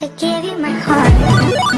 I gave you my heart.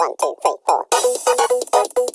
One, two, three, four.